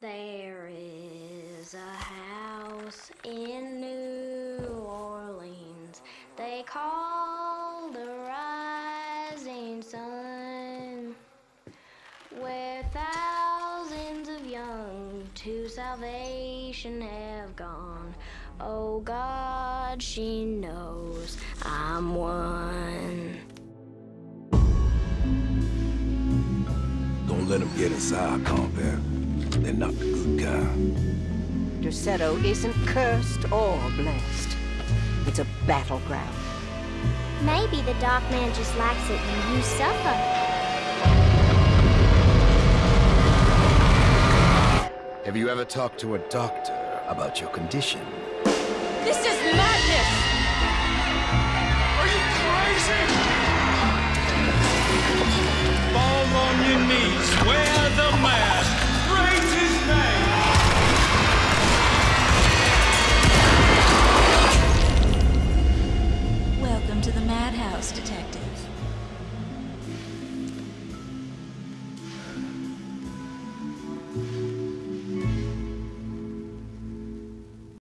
There is a house in New Orleans they call the Rising Sun, where thousands of young to salvation have gone. Oh God, she knows I'm one. Don't let them get inside, compare definitely not the good guy. Ducero isn't cursed or blessed. It's a battleground. Maybe the Dark Man just likes it when you suffer. Have you ever talked to a doctor about your condition? This is madness! Are you crazy? Fall on your knees. Where madhouse detective.